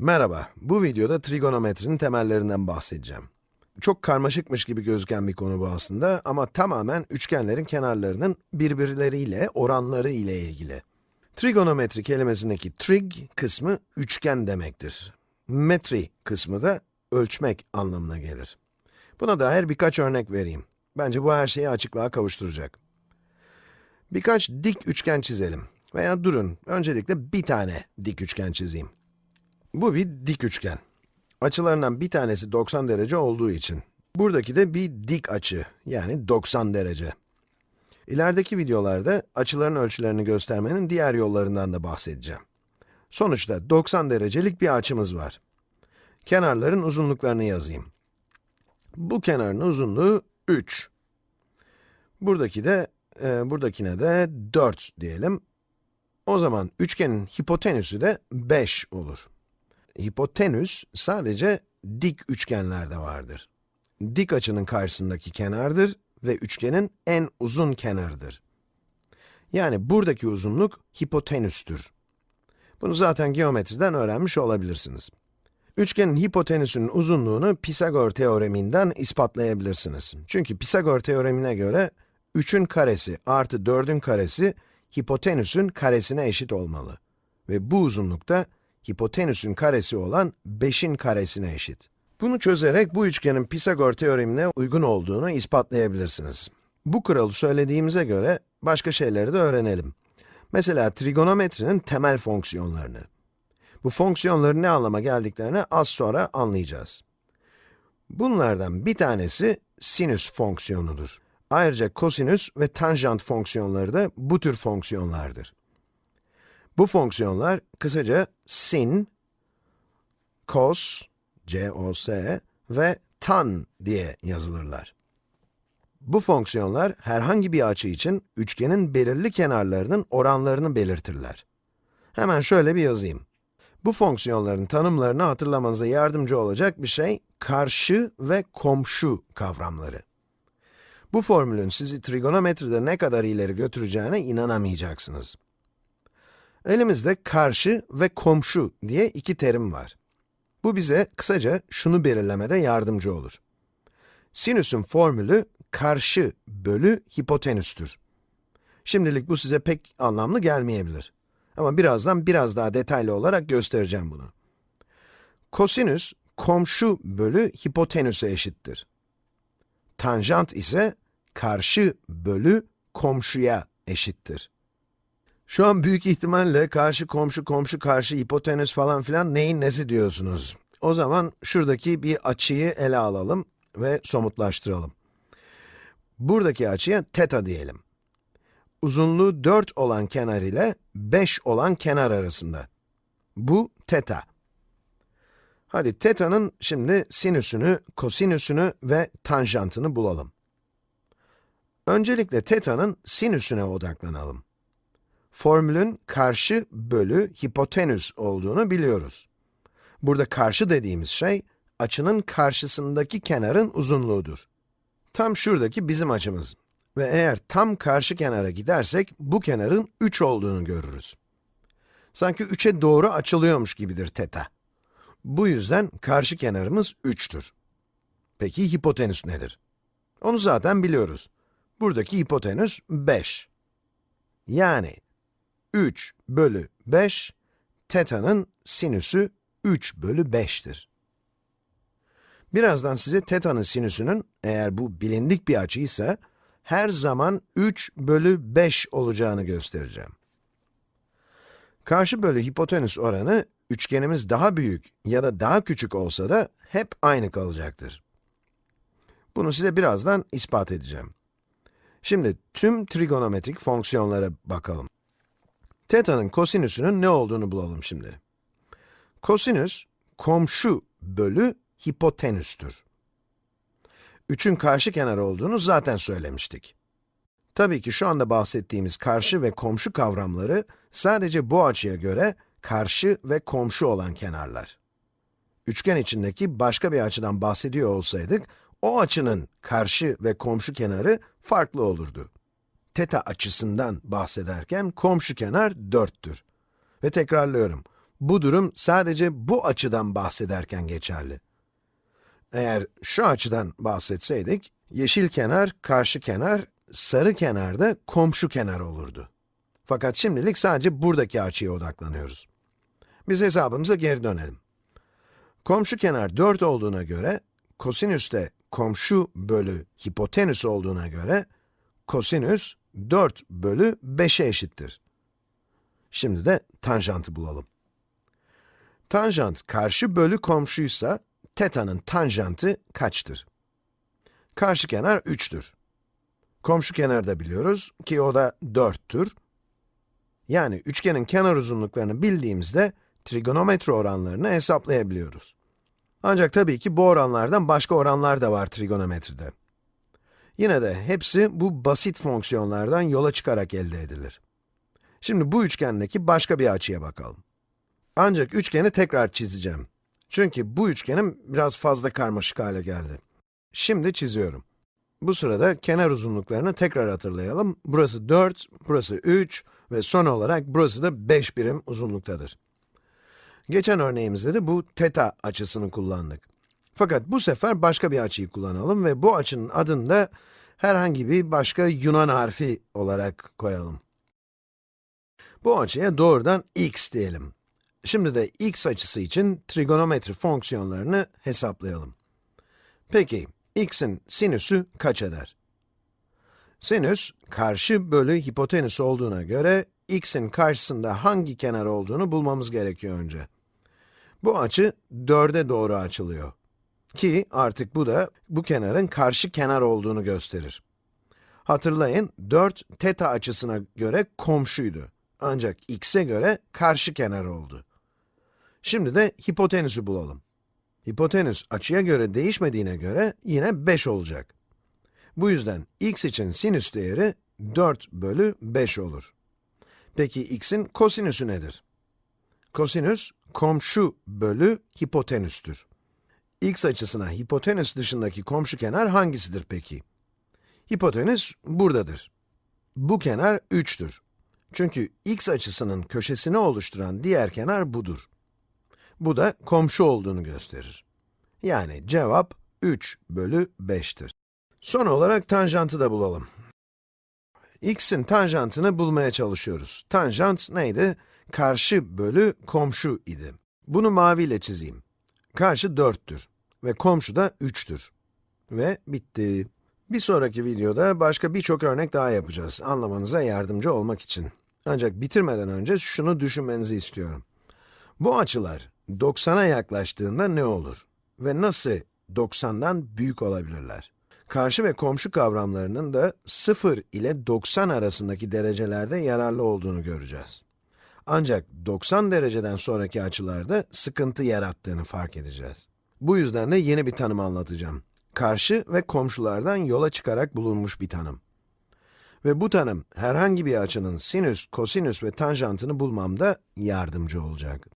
Merhaba, bu videoda trigonometrinin temellerinden bahsedeceğim. Çok karmaşıkmış gibi gözüken bir konu bu aslında ama tamamen üçgenlerin kenarlarının birbirleriyle, oranları ile ilgili. Trigonometri kelimesindeki trig kısmı üçgen demektir. Metri kısmı da ölçmek anlamına gelir. Buna dair birkaç örnek vereyim. Bence bu her şeyi açıklığa kavuşturacak. Birkaç dik üçgen çizelim. Veya durun, öncelikle bir tane dik üçgen çizeyim. Bu bir dik üçgen. Açılarından bir tanesi 90 derece olduğu için. Buradaki de bir dik açı, yani 90 derece. İlerideki videolarda açıların ölçülerini göstermenin diğer yollarından da bahsedeceğim. Sonuçta 90 derecelik bir açımız var. Kenarların uzunluklarını yazayım. Bu kenarın uzunluğu 3. Buradaki de, e, buradakine de 4 diyelim. O zaman üçgenin hipotenüsü de 5 olur. Hipotenüs sadece dik üçgenlerde vardır. Dik açının karşısındaki kenardır ve üçgenin en uzun kenarıdır. Yani buradaki uzunluk hipotenüstür. Bunu zaten geometriden öğrenmiş olabilirsiniz. Üçgenin hipotenüsünün uzunluğunu Pisagor teoreminden ispatlayabilirsiniz. Çünkü Pisagor teoremine göre 3'ün karesi artı 4'ün karesi hipotenüsün karesine eşit olmalı. Ve bu uzunlukta hipotenüsün karesi olan 5'in karesine eşit. Bunu çözerek bu üçgenin Pisagor teoremine uygun olduğunu ispatlayabilirsiniz. Bu kuralı söylediğimize göre başka şeyleri de öğrenelim. Mesela trigonometrinin temel fonksiyonlarını. Bu fonksiyonların ne anlama geldiklerini az sonra anlayacağız. Bunlardan bir tanesi sinüs fonksiyonudur. Ayrıca kosinüs ve tanjant fonksiyonları da bu tür fonksiyonlardır. Bu fonksiyonlar kısaca sin, cos, c-o-s ve tan diye yazılırlar. Bu fonksiyonlar herhangi bir açı için üçgenin belirli kenarlarının oranlarını belirtirler. Hemen şöyle bir yazayım. Bu fonksiyonların tanımlarını hatırlamanıza yardımcı olacak bir şey, karşı ve komşu kavramları. Bu formülün sizi trigonometride ne kadar ileri götüreceğine inanamayacaksınız. Elimizde karşı ve komşu diye iki terim var. Bu bize kısaca şunu belirlemede yardımcı olur. Sinüsün formülü karşı bölü hipotenüstür. Şimdilik bu size pek anlamlı gelmeyebilir. Ama birazdan biraz daha detaylı olarak göstereceğim bunu. Kosinüs, komşu bölü hipotenüse eşittir. Tanjant ise karşı bölü komşuya eşittir. Şu an büyük ihtimalle karşı komşu komşu karşı hipotenüs falan filan neyin nesi diyorsunuz. O zaman şuradaki bir açıyı ele alalım ve somutlaştıralım. Buradaki açıya teta diyelim. Uzunluğu 4 olan kenar ile 5 olan kenar arasında. Bu teta. Hadi teta'nın şimdi sinüsünü, kosinüsünü ve tanjantını bulalım. Öncelikle teta'nın sinüsüne odaklanalım. Formülün karşı bölü hipotenüs olduğunu biliyoruz. Burada karşı dediğimiz şey, açının karşısındaki kenarın uzunluğudur. Tam şuradaki bizim açımız. Ve eğer tam karşı kenara gidersek, bu kenarın 3 olduğunu görürüz. Sanki 3'e doğru açılıyormuş gibidir teta. Bu yüzden karşı kenarımız 3'tür. Peki hipotenüs nedir? Onu zaten biliyoruz. Buradaki hipotenüs 5. Yani 3 bölü 5, teta'nın sinüsü 3 bölü 5'tir. Birazdan size teta'nın sinüsünün, eğer bu bilindik bir açıysa, her zaman 3 bölü 5 olacağını göstereceğim. Karşı bölü hipotenüs oranı, üçgenimiz daha büyük ya da daha küçük olsa da hep aynı kalacaktır. Bunu size birazdan ispat edeceğim. Şimdi tüm trigonometrik fonksiyonlara bakalım. Teta'nın kosinüsünün ne olduğunu bulalım şimdi. Kosinüs, komşu bölü hipotenüstür. 3'ün karşı kenar olduğunu zaten söylemiştik. Tabii ki şu anda bahsettiğimiz karşı ve komşu kavramları sadece bu açıya göre karşı ve komşu olan kenarlar. Üçgen içindeki başka bir açıdan bahsediyor olsaydık, o açının karşı ve komşu kenarı farklı olurdu. Teta açısından bahsederken komşu kenar 4'tür. Ve tekrarlıyorum, Bu durum sadece bu açıdan bahsederken geçerli. Eğer şu açıdan bahsetseydik, yeşil kenar, karşı kenar, sarı kenar da komşu kenar olurdu. Fakat şimdilik sadece buradaki açıya odaklanıyoruz. Biz hesabımıza geri dönelim. Komşu kenar 4 olduğuna göre, kosinüs de komşu bölü hipotenüs olduğuna göre, kosinüs 4 bölü 5'e eşittir. Şimdi de tanjantı bulalım. Tanjant karşı bölü komşuysa, teta'nın tanjantı kaçtır? Karşı kenar 3'tür. Komşu kenarı da biliyoruz ki o da 4'tür. Yani üçgenin kenar uzunluklarını bildiğimizde trigonometri oranlarını hesaplayabiliyoruz. Ancak tabii ki bu oranlardan başka oranlar da var trigonometride. Yine de hepsi bu basit fonksiyonlardan yola çıkarak elde edilir. Şimdi bu üçgendeki başka bir açıya bakalım. Ancak üçgeni tekrar çizeceğim. Çünkü bu üçgenim biraz fazla karmaşık hale geldi. Şimdi çiziyorum. Bu sırada kenar uzunluklarını tekrar hatırlayalım. Burası 4, burası 3 ve son olarak burası da 5 birim uzunluktadır. Geçen örneğimizde de bu teta açısını kullandık. Fakat bu sefer başka bir açıyı kullanalım ve bu açının adını da herhangi bir başka Yunan harfi olarak koyalım. Bu açıya doğrudan x diyelim. Şimdi de x açısı için trigonometri fonksiyonlarını hesaplayalım. Peki, x'in sinüsü kaç eder? Sinüs, karşı bölü hipotenüs olduğuna göre, x'in karşısında hangi kenar olduğunu bulmamız gerekiyor önce. Bu açı 4'e doğru açılıyor. Ki artık bu da bu kenarın karşı kenar olduğunu gösterir. Hatırlayın, 4 teta açısına göre komşuydu. Ancak x'e göre karşı kenar oldu. Şimdi de hipotenüsü bulalım. Hipotenüs açıya göre değişmediğine göre yine 5 olacak. Bu yüzden x için sinüs değeri 4 bölü 5 olur. Peki x'in kosinüsü nedir? Kosinüs, komşu bölü hipotenüstür. X açısına hipotenüs dışındaki komşu kenar hangisidir peki? Hipotenüs buradadır. Bu kenar 3'tür. Çünkü x açısının köşesini oluşturan diğer kenar budur. Bu da komşu olduğunu gösterir. Yani cevap 3 bölü 5'tir. Son olarak tanjantı da bulalım. x'in tanjantını bulmaya çalışıyoruz. Tanjant neydi? Karşı bölü komşu idi. Bunu maviyle çizeyim. Karşı 4'tür ve komşu da 3'tür. Ve bitti. Bir sonraki videoda başka birçok örnek daha yapacağız, anlamanıza yardımcı olmak için. Ancak bitirmeden önce şunu düşünmenizi istiyorum. Bu açılar 90'a yaklaştığında ne olur? Ve nasıl 90'dan büyük olabilirler? Karşı ve komşu kavramlarının da 0 ile 90 arasındaki derecelerde yararlı olduğunu göreceğiz. Ancak 90 dereceden sonraki açılarda sıkıntı yarattığını fark edeceğiz. Bu yüzden de yeni bir tanım anlatacağım. Karşı ve komşulardan yola çıkarak bulunmuş bir tanım. Ve bu tanım, herhangi bir açının sinüs, kosinüs ve tanjantını bulmamda yardımcı olacak.